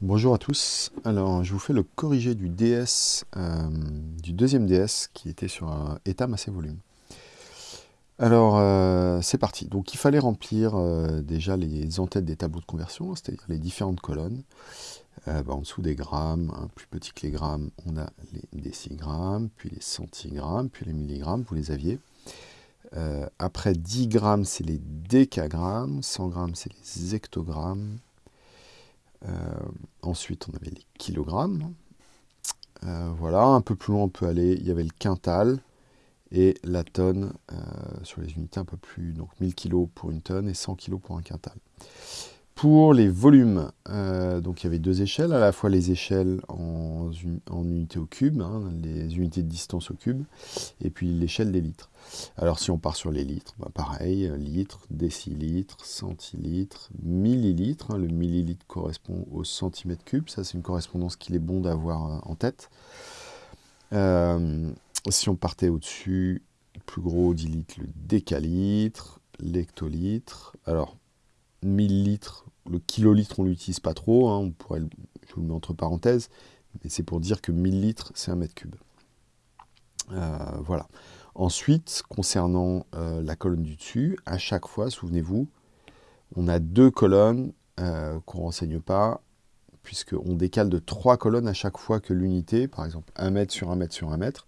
Bonjour à tous. Alors, je vous fais le corrigé du DS, euh, du deuxième DS qui était sur un état massé volume. Alors, euh, c'est parti. Donc, il fallait remplir euh, déjà les entêtes des tableaux de conversion, c'est-à-dire les différentes colonnes. Bah, en dessous des grammes, hein, plus petit que les grammes, on a les décigrammes, puis les centigrammes, puis les milligrammes, vous les aviez. après 10 grammes, c'est les décagrammes, 100 grammes, c'est les hectogrammes, ensuite, on avait les kilogrammes. Euh, voilà, un peu plus loin on peut aller, il y avait le quintal et la tonne euh, sur les unités un peu plus, donc 1000 kg pour une tonne et 100 kg pour un quintal. Pour les volumes, euh, donc il y avait deux échelles, à la fois les échelles en, unités au cube, hein, les unités de distance au cube, et puis l'échelle des litres. Alors si on part sur les litres, bah pareil, litres, décilitres, centilitres, millilitres, hein, le millilitre correspond au centimètre cube, ça c'est une correspondance qu'il est bon d'avoir euh, en tête. Euh, si on partait au-dessus, plus gros 10 litres, le décalitre, l'hectolitre, alors millilitres, le kilolitre, on l'utilise pas trop, hein, on pourrait, je vous le mets entre parenthèses, mais c'est pour dire que millilitres, c'est un mètre cube. Euh, voilà. Ensuite, concernant euh, la colonne du dessus, à chaque fois, souvenez-vous, on a deux colonnes euh, qu'on ne renseigne pas, puisqu'on décale de trois colonnes à chaque fois que l'unité, par exemple 1 mètre sur 1 mètre sur 1 mètre,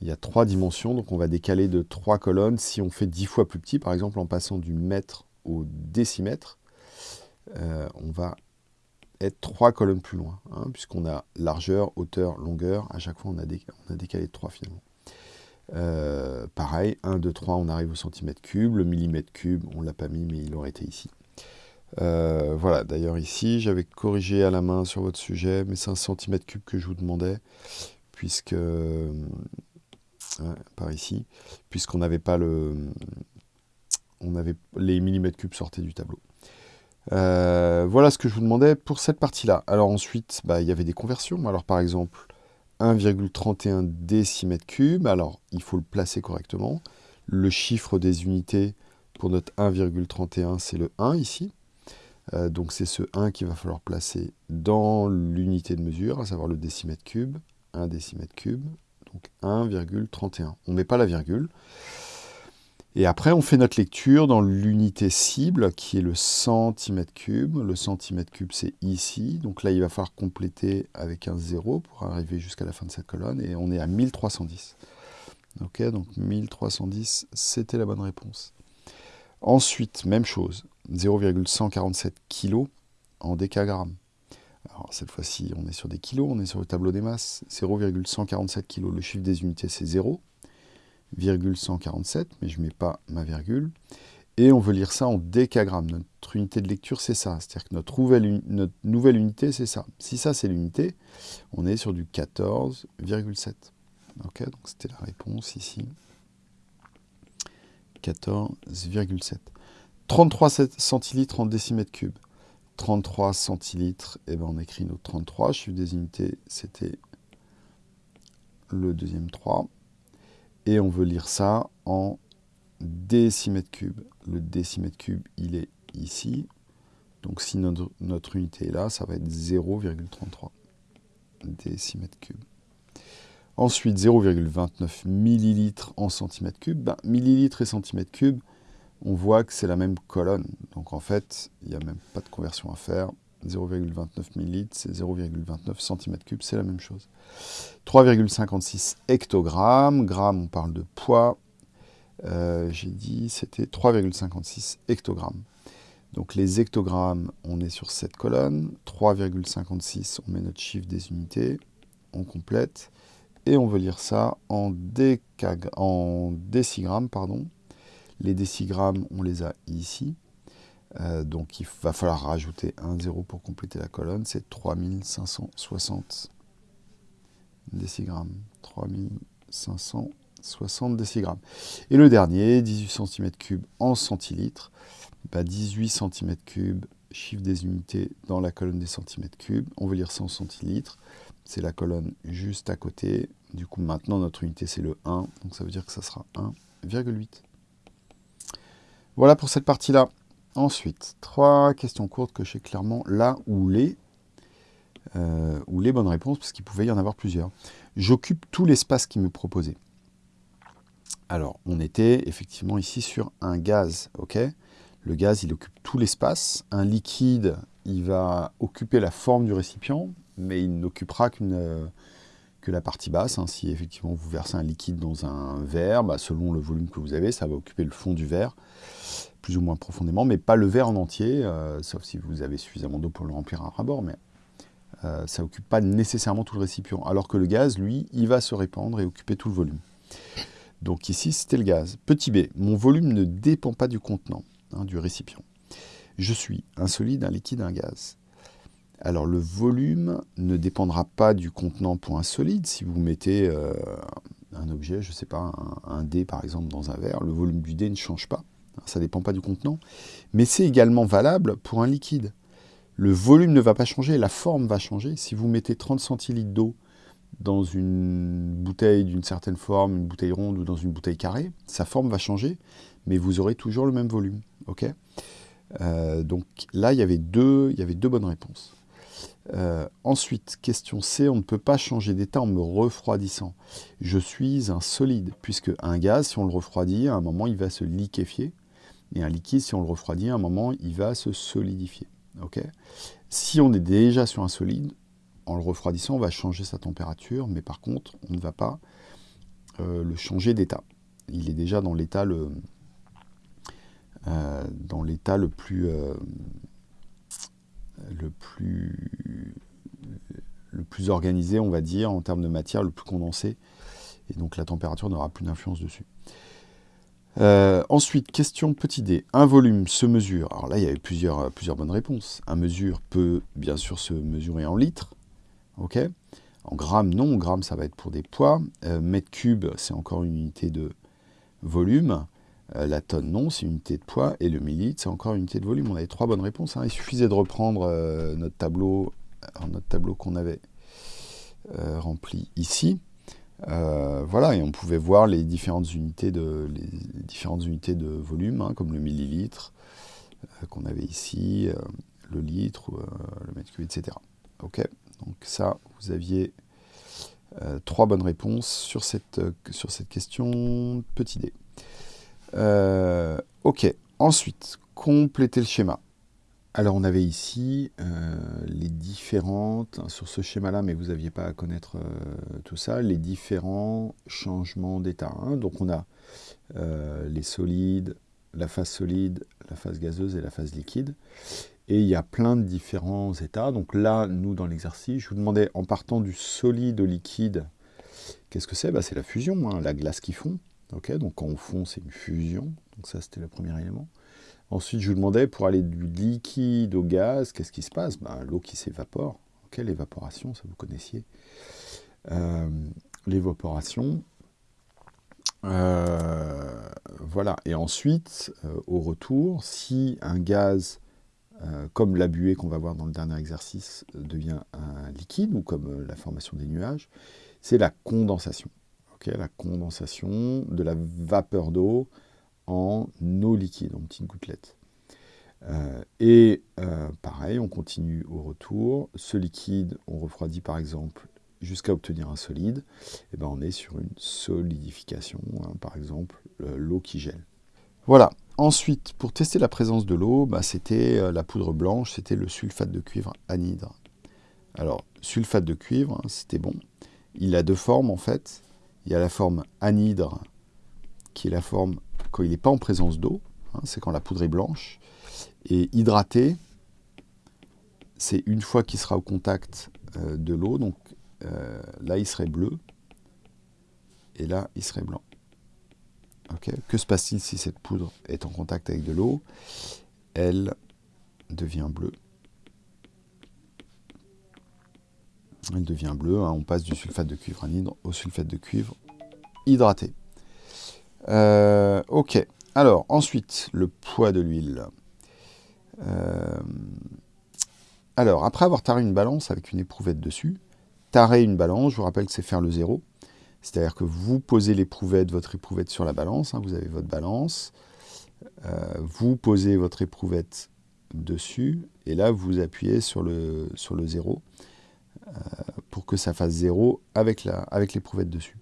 il y a trois dimensions, donc on va décaler de trois colonnes. Si on fait dix fois plus petit, par exemple en passant du mètre au décimètre, euh, on va être trois colonnes plus loin, hein, puisqu'on a largeur, hauteur, longueur, à chaque fois on a, décalé, de 3 finalement. Euh, pareil, 1, 2, 3, on arrive au centimètre cube, le millimètre cube, on l'a pas mis, mais il aurait été ici. Euh, voilà, d'ailleurs ici, j'avais corrigé à la main sur votre sujet, mais c'est un centimètre cube que je vous demandais, puisque, par ici, puisqu'on n'avait pas le, on avait les millimètres cubes sortaient du tableau. Euh, voilà ce que je vous demandais pour cette partie-là. Alors ensuite, bah, il y avait des conversions. Alors par exemple, 1,31 décimètres cubes. Alors, il faut le placer correctement. Le chiffre des unités pour notre 1,31, c'est le 1 ici. Euh, donc c'est ce 1 qu'il va falloir placer dans l'unité de mesure, à savoir le décimètre cube. 1 décimètre cube, donc 1,31. On ne met pas la virgule. Et après, on fait notre lecture dans l'unité cible, qui est le centimètre cube. Le centimètre cube, c'est ici. Donc là, il va falloir compléter avec un 0 pour arriver jusqu'à la fin de cette colonne. Et on est à 1310. Ok, donc 1310, c'était la bonne réponse. Ensuite, même chose, 0,147 kg en décagrammes. Alors cette fois-ci, on est sur des kilos, on est sur le tableau des masses. 0,147 kg, le chiffre des unités, c'est 0. 147, mais je ne mets pas ma virgule. Et on veut lire ça en décagrammes. Notre unité de lecture, c'est ça. C'est-à-dire que notre nouvelle, unité, c'est ça. Si ça, c'est l'unité, on est sur du 14,7. Ok, donc c'était la réponse ici. 14,7. 33 centilitres en décimètre cube. 33 centilitres, et eh ben on écrit nos 33. Chiffre des unités, c'était le deuxième 3 et on veut lire ça en décimètre cube. Le décimètre cube, il est ici. Donc si notre, unité est là, ça va être 0,33 décimètre cube. Ensuite, 0,29 millilitres en centimètre cube. Ben, millilitres et centimètre cube, on voit que c'est la même colonne. Donc en fait, il n'y a même pas de conversion à faire. 0,29 ml, c'est 0,29 cm3, c'est la même chose. 3,56 hectogrammes, grammes, on parle de poids. Euh, j'ai dit c'était 3,56 hectogrammes. Donc les hectogrammes, on est sur cette colonne. 3,56, on met notre chiffre des unités, on complète. Et on veut lire ça en, en décigrammes. Pardon. Les décigrammes, on les a ici. Euh, donc il va falloir rajouter un 0 pour compléter la colonne, c'est 3560 décigrammes. 3560 décigrammes. Et le dernier, 18 cm3 en centilitres. 18 cm3, chiffre des unités dans la colonne des centimètres cubes. On veut lire ça en centilitres. C'est la colonne juste à côté. Du coup, maintenant, notre unité, c'est le 1. Donc ça veut dire que ça sera 1,8. Voilà pour cette partie-là. Ensuite, trois questions courtes que je sais clairement là où les. bonnes réponses, parce qu'il pouvait y en avoir plusieurs. J'occupe tout l'espace qui me proposait. Alors, on était effectivement ici sur un gaz, Le gaz, il occupe tout l'espace. Un liquide, il va occuper la forme du récipient, mais il n'occupera qu'une la partie basse. Hein. Si effectivement vous versez un liquide dans un verre, bah, selon le volume que vous avez, ça va occuper le fond du verre, plus ou moins profondément, mais pas le verre en entier, euh, sauf si vous avez suffisamment d'eau pour le remplir à rabord, mais euh, ça n'occupe pas nécessairement tout le récipient. Alors que le gaz, lui, il va se répandre et occuper tout le volume. Donc ici, c'était le gaz. Petit b, mon volume ne dépend pas du contenant, hein, du récipient. Je suis un solide, un liquide, un gaz. Alors le volume ne dépendra pas du contenant pour un solide. Si vous mettez euh, un objet, je ne sais pas, un, dé par exemple dans un verre, le volume du dé ne change pas. Ça ne dépend pas du contenant. Mais c'est également valable pour un liquide. Le volume ne va pas changer, la forme va changer. Si vous mettez 30 centilitres d'eau dans une bouteille d'une certaine forme, une bouteille ronde ou dans une bouteille carrée, sa forme va changer, mais vous aurez toujours le même volume. Euh, donc là, il y, avait deux, il y avait deux bonnes réponses. Euh, ensuite, question C, on ne peut pas changer d'état en me refroidissant. Je suis un solide, puisque un gaz, si on le refroidit, à un moment, il va se liquéfier. Et un liquide, si on le refroidit, à un moment, il va se solidifier. si on est déjà sur un solide, en le refroidissant, on va changer sa température, mais par contre, on ne va pas euh, le changer d'état. Il est déjà dans l'état le, euh, dans l'état le plus le plus, le plus organisé, on va dire, en termes de matière, le plus condensé. Et donc la température n'aura plus d'influence dessus. Euh, ensuite, question petit d. Un volume se mesure. Alors là, il y avait plusieurs, plusieurs bonnes réponses. Un mesure peut bien sûr se mesurer en litres. en grammes, non. En grammes, ça va être pour des poids. Euh, mètre cube, c'est encore une unité de volume. Euh, la tonne, non, c'est unité de poids. Et le millilitre, c'est encore unité de volume. On avait trois bonnes réponses. Hein. Il suffisait de reprendre euh, notre tableau, euh, notre tableau qu'on avait rempli ici. voilà, et on pouvait voir les différentes unités de, les différentes unités de volume, hein, comme le millilitre qu'on avait ici, le litre, le mètre cube, etc. Ok, donc ça, vous aviez trois bonnes réponses sur cette, sur cette question. Petit dé. Euh, ok, ensuite, compléter le schéma. Alors on avait ici euh, les différentes, hein, sur ce schéma-là, mais vous n'aviez pas à connaître euh, tout ça, les différents changements d'état. Hein. Donc on a les solides, la phase solide, la phase gazeuse et la phase liquide. Et il y a plein de différents états. Donc là, nous, dans l'exercice, je vous demandais, en partant du solide au liquide, qu'est-ce que c'est? Bah, C'est la fusion, hein, la glace qui fond donc on fond, c'est une fusion. Donc ça, c'était le premier élément. Ensuite, je vous demandais, pour aller du liquide au gaz, qu'est-ce qui se passe? Ben, L'eau qui s'évapore. l'évaporation, ça vous connaissiez. Euh, l'évaporation. Euh, voilà. Et ensuite, euh, au retour, si un gaz, comme la buée qu'on va voir dans le dernier exercice, devient un liquide, ou comme la formation des nuages, c'est la condensation la condensation de la vapeur d'eau en eau liquide, en petites gouttelettes. Euh, et euh, pareil, on continue au retour. Ce liquide, on refroidit par exemple jusqu'à obtenir un solide. Et ben on est sur une solidification, hein, par exemple l'eau qui gèle. Voilà. Ensuite, pour tester la présence de l'eau, bah, c'était euh, la poudre blanche, c'était le sulfate de cuivre anhydre. Alors, sulfate de cuivre, hein, c'était bon. Il a deux formes en fait. Il y a la forme anhydre, qui est la forme quand il n'est pas en présence d'eau, hein, c'est quand la poudre est blanche. Et hydraté, c'est une fois qu'il sera au contact euh, de l'eau, donc euh, là il serait bleu, et là il serait blanc. que se passe-t-il si cette poudre est en contact avec de l'eau? Elle devient bleue. Elle devient bleue. Hein. on passe du sulfate de cuivre anhydre au sulfate de cuivre hydraté. Euh, ok, alors ensuite, le poids de l'huile. Euh, alors, après avoir taré une balance avec une éprouvette dessus, tarer une balance, je vous rappelle que c'est faire le zéro. C'est-à-dire que vous posez l'éprouvette, votre éprouvette sur la balance, hein, vous avez votre balance, euh, vous posez votre éprouvette dessus, et là vous appuyez sur le zéro pour que ça fasse 0 avec l'éprouvette avec dessus.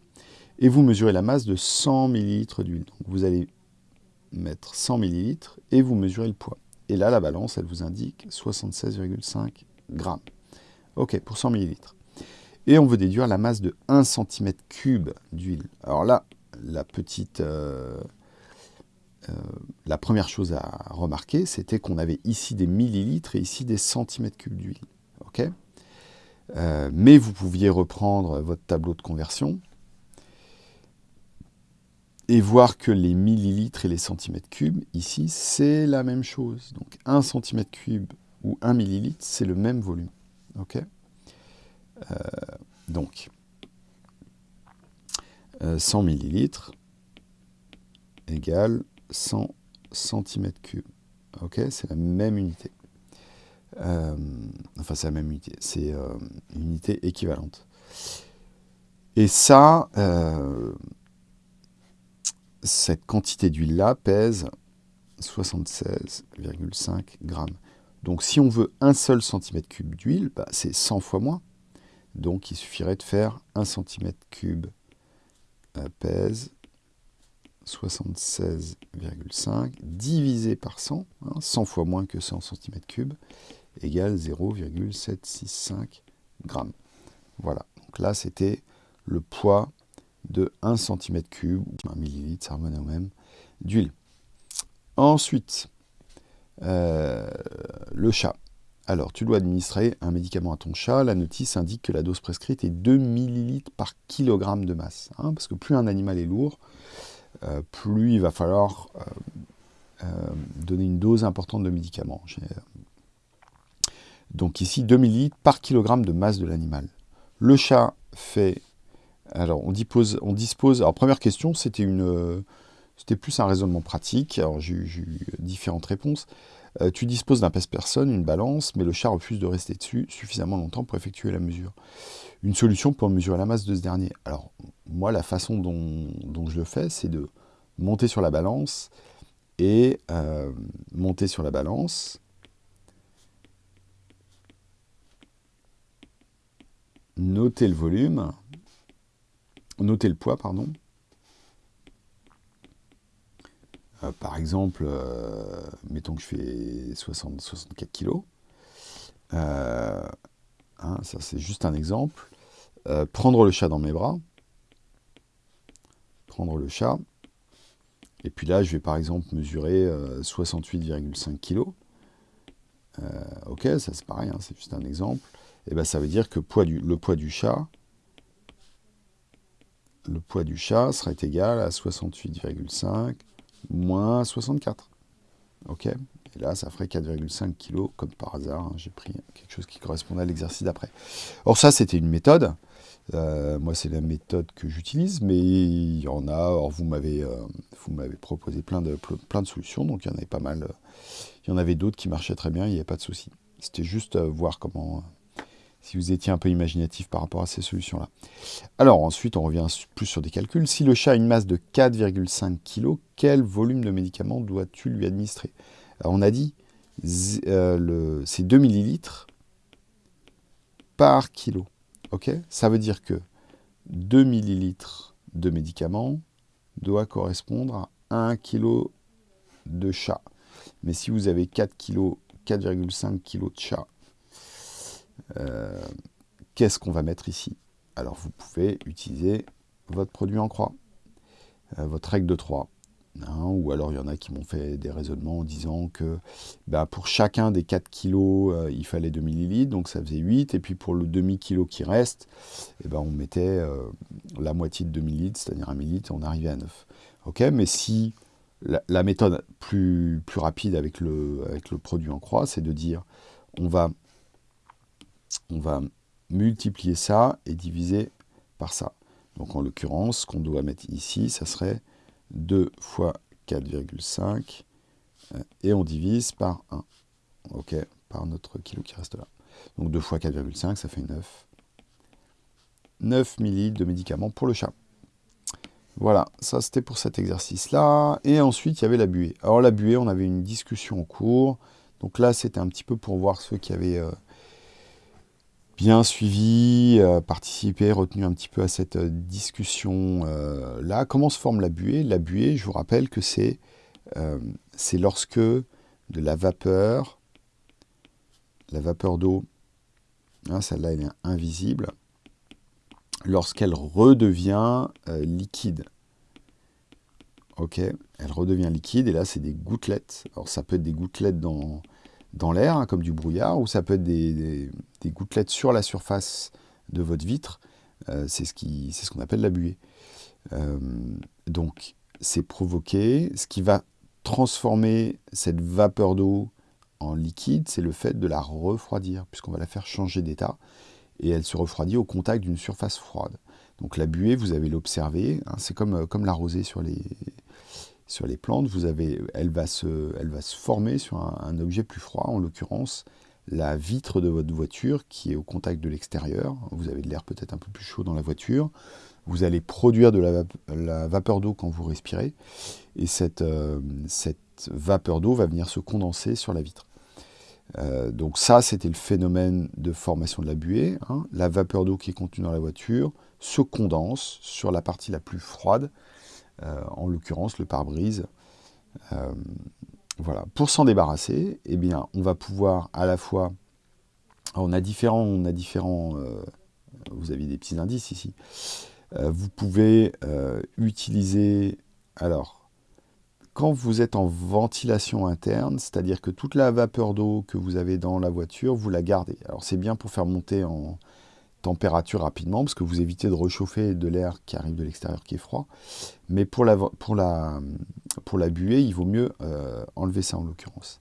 Et vous mesurez la masse de 100 ml d'huile. Donc vous allez mettre 100 ml et vous mesurez le poids. Et là, la balance, elle vous indique 76,5 grammes. Ok, pour 100 ml. Et on veut déduire la masse de 1 cm3 d'huile. Alors là, la. Euh, euh, la première chose à remarquer, c'était qu'on avait ici des millilitres et ici des centimètres cubes d'huile. ok? Euh, mais vous pouviez reprendre votre tableau de conversion et voir que les millilitres et les centimètres cubes, ici, c'est la même chose. Donc 1 centimètre cube ou 1 millilitre, c'est le même volume. ok? Euh, donc, 100 millilitres égale 100 centimètres cubes. Ok, c'est la même unité. Euh, enfin, c'est la même unité. C'est euh, une unité équivalente. Et ça, euh, cette quantité d'huile-là pèse 76,5 grammes. Donc, si on veut un seul centimètre cube d'huile, bah, c'est 100 fois moins. Donc, il suffirait de faire 1 centimètre cube pèse 76,5 divisé par 100, 100 hein, fois moins que 100 cm3, égale 0,765 grammes. Voilà, donc là c'était le poids de 1 cm3, ou 1 ml, ça revenait au même, d'huile. Ensuite, euh, le chat. Alors, tu dois administrer un médicament à ton chat. La notice indique que la dose prescrite est 2 ml par kilogramme de masse. Hein, parce que plus un animal est lourd, euh, plus il va falloir euh, donner une dose importante de médicaments. Donc ici, 2 ml par kilogramme de masse de l'animal. Le chat fait... Alors, on dispose... On dispose alors, première question, c'était une... C'était plus un raisonnement pratique. Alors, j'ai eu différentes réponses. tu disposes d'un pèse-personne, une balance, mais le chat refuse de rester dessus suffisamment longtemps pour effectuer la mesure. Une solution pour mesurer la masse de ce dernier. Alors, moi, la façon dont, je le fais, c'est de monter sur la balance et euh, monter sur la balance. Noter le volume, noter le poids, pardon. Euh, par exemple, euh, mettons que je fais 60, 64 kg. ça, c'est juste un exemple. prendre le chat dans mes bras prendre le chat. Et puis là, je vais par exemple mesurer 68,5 euh, kg. Euh, ok, ça c'est pareil, hein, c'est juste un exemple. Et ben ça veut dire que le poids du chat, serait égal à 68,5 moins 64. Ok? Et là, ça ferait 4,5 kg, comme par hasard. Hein, j'ai pris quelque chose qui correspondait à l'exercice d'après. Or ça, c'était une méthode. Euh, moi, c'est la méthode que j'utilise, mais il y en a. Alors, vous m'avez, euh, proposé plein de, plein de solutions, donc il y en avait pas mal. Il y en avait d'autres qui marchaient très bien, il n'y avait pas de souci. C'était juste euh, voir comment, si vous étiez un peu imaginatif par rapport à ces solutions-là. Alors, ensuite, on revient plus sur des calculs. Si le chat a une masse de 4,5 kg, quel volume de médicament dois-tu lui administrer? On a dit, c'est 2 millilitres par kilo. Ça veut dire que 2 ml de médicament doit correspondre à 1 kg de chat. Mais si vous avez 4 kg, 4,5 kg de chat, euh, qu'est-ce qu'on va mettre ici? Alors vous pouvez utiliser votre produit en croix, euh, votre règle de 3. Hein, ou alors il y en a qui m'ont fait des raisonnements en disant que bah, pour chacun des 4 kilos, euh, il fallait 2 millilitres, donc ça faisait 8, et puis pour le demi-kilo qui reste, eh ben, on mettait la moitié de 2 millilitres, c'est-à-dire 1 millilitre, et on arrivait à 9. Ok, mais si la, méthode plus, rapide avec le produit en croix, c'est de dire on va, on va multiplier ça et diviser par ça. Donc en l'occurrence, ce qu'on doit mettre ici, ça serait 2 fois 4,5 euh, et on divise par 1. Ok, par notre kilo qui reste là. Donc 2 fois 4,5, ça fait 9. 9 millilitres de médicaments pour le chat. Voilà, ça c'était pour cet exercice-là. Et ensuite, il y avait la buée. Alors la buée, on avait une discussion en cours. Donc là, c'était un petit peu pour voir ceux qui avaient, euh, bien suivi, participé, retenu un petit peu à cette discussion-là. Comment se forme la buée? La buée, je vous rappelle que c'est lorsque de la vapeur, la vapeur d'eau, hein, celle-là elle est invisible, lorsqu'elle redevient liquide. Ok, elle redevient liquide et là c'est des gouttelettes. Alors ça peut être des gouttelettes dans, dans l'air, hein, comme du brouillard, ou ça peut être des, gouttelettes sur la surface de votre vitre. Euh, c'est ce qu'on appelle la buée. Euh, donc c'est provoqué. Ce qui va transformer cette vapeur d'eau en liquide, c'est le fait de la refroidir, puisqu'on va la faire changer d'état. Et elle se refroidit au contact d'une surface froide. Donc la buée, vous avez l'observer, hein, c'est comme, comme la rosée sur les, sur les plantes, elle, va se, former sur un, objet plus froid, en l'occurrence la vitre de votre voiture qui est au contact de l'extérieur. Vous avez de l'air peut-être un peu plus chaud dans la voiture. Vous allez produire de la, vapeur d'eau quand vous respirez. Et cette, euh, cette vapeur d'eau va venir se condenser sur la vitre. Euh, donc ça, c'était le phénomène de formation de la buée. Hein. La vapeur d'eau qui est contenue dans la voiture se condense sur la partie la plus froide en l'occurrence le pare-brise. Euh, voilà. Pour s'en débarrasser, eh bien, on va pouvoir à la fois... on a différents... On a différents euh, vous avez des petits indices ici. vous pouvez utiliser... Alors, quand vous êtes en ventilation interne, c'est-à-dire que toute la vapeur d'eau que vous avez dans la voiture, vous la gardez. Alors c'est bien pour faire monter en, température rapidement, parce que vous évitez de réchauffer de l'air qui arrive de l'extérieur qui est froid. Mais pour la, pour la, pour la buée, il vaut mieux euh, enlever ça en l'occurrence.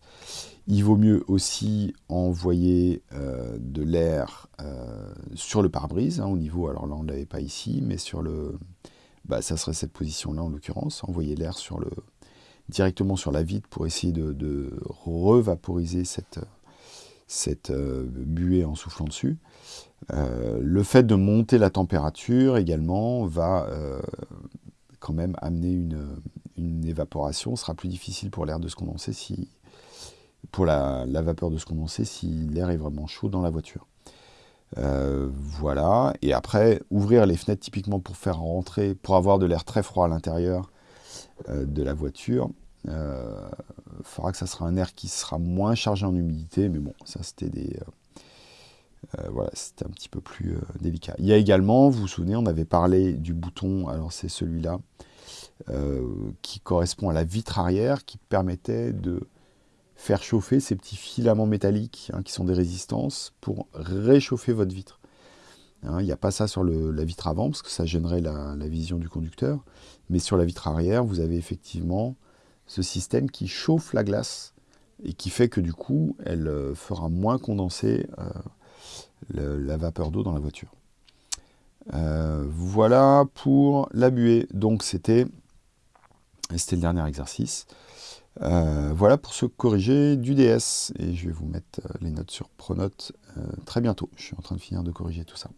Il vaut mieux aussi envoyer euh, de l'air euh, sur le pare-brise, hein, au niveau, alors là on ne l'avait pas ici, mais sur le... Bah, ça serait cette position-là en l'occurrence, envoyer l'air sur le directement sur la vitre pour essayer de, de revaporiser cette, cette buée en soufflant dessus. Euh, le fait de monter la température également va euh, quand même amener une, évaporation. Ce sera plus difficile pour l'air de se condenser si, pour la, vapeur de se condenser si l'air est vraiment chaud dans la voiture. Euh, voilà, et après, ouvrir les fenêtres typiquement pour faire rentrer, pour avoir de l'air très froid à l'intérieur de la voiture. Il faudra que ça sera un air qui sera moins chargé en humidité, mais bon, ça c'était des, euh, voilà, c'était un petit peu plus euh, délicat. Il y a également, vous vous souvenez, on avait parlé du bouton, alors c'est celui-là, euh, qui correspond à la vitre arrière, qui permettait de faire chauffer ces petits filaments métalliques, hein, qui sont des résistances, pour réchauffer votre vitre. Hein, il n'y a pas ça sur la vitre avant, parce que ça gênerait la, vision du conducteur. Mais sur la vitre arrière, vous avez effectivement ce système qui chauffe la glace, et qui fait que du coup, elle fera moins condenser la vapeur d'eau dans la voiture. Euh, voilà pour la buée. Donc c'était le dernier exercice. Euh, voilà pour se corriger du DS. Et je vais vous mettre les notes sur Pronote euh, très bientôt. Je suis en train de finir de corriger tout ça.